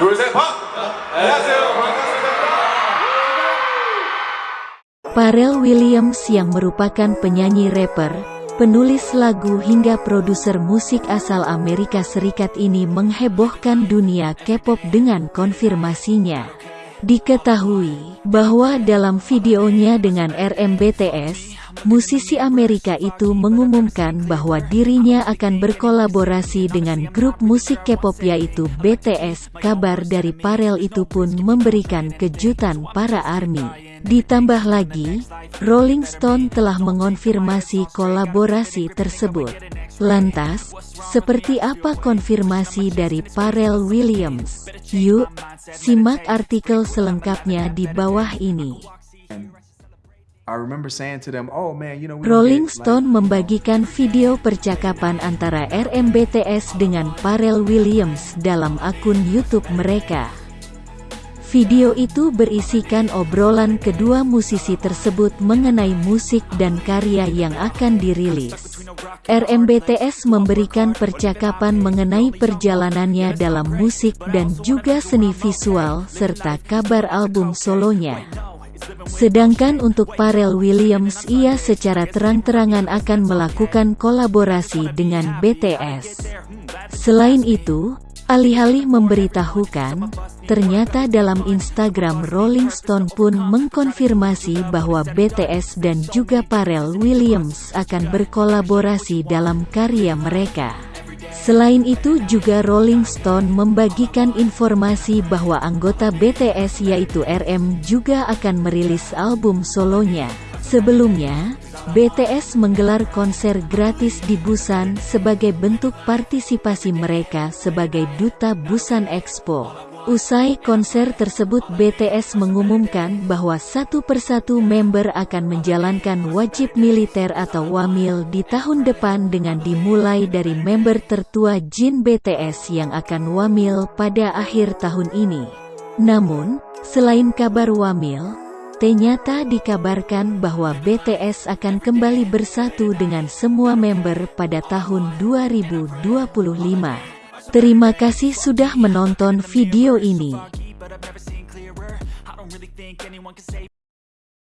Parel Pharrell Williams yang merupakan penyanyi rapper, penulis lagu hingga produser musik asal Amerika Serikat ini menghebohkan dunia K-pop dengan konfirmasinya. Diketahui bahwa dalam videonya dengan RMBTS, musisi Amerika itu mengumumkan bahwa dirinya akan berkolaborasi dengan grup musik K-pop yaitu BTS. Kabar dari Pharrell itu pun memberikan kejutan para ARMY. Ditambah lagi, Rolling Stone telah mengonfirmasi kolaborasi tersebut. Lantas, seperti apa konfirmasi dari Pharrell Williams? Yuk, simak artikel selengkapnya di bawah ini. Oh, Rolling Stone membagikan video percakapan antara RMBTS dengan Pharrell Williams dalam akun YouTube mereka. Video itu berisikan obrolan kedua musisi tersebut mengenai musik dan karya yang akan dirilis. RMBTS memberikan percakapan mengenai perjalanannya dalam musik dan juga seni visual serta kabar album solonya. Sedangkan untuk Pharrell Williams ia secara terang-terangan akan melakukan kolaborasi dengan BTS. Selain itu, Alih-alih memberitahukan, ternyata dalam Instagram Rolling Stone pun mengkonfirmasi bahwa BTS dan juga Pharrell Williams akan berkolaborasi dalam karya mereka. Selain itu juga Rolling Stone membagikan informasi bahwa anggota BTS yaitu RM juga akan merilis album solonya. Sebelumnya, BTS menggelar konser gratis di Busan sebagai bentuk partisipasi mereka sebagai duta Busan Expo. Usai konser tersebut BTS mengumumkan bahwa satu persatu member akan menjalankan wajib militer atau wamil di tahun depan dengan dimulai dari member tertua Jin BTS yang akan wamil pada akhir tahun ini. Namun, selain kabar wamil, Ternyata dikabarkan bahwa BTS akan kembali bersatu dengan semua member pada tahun 2025. Terima kasih sudah menonton video ini.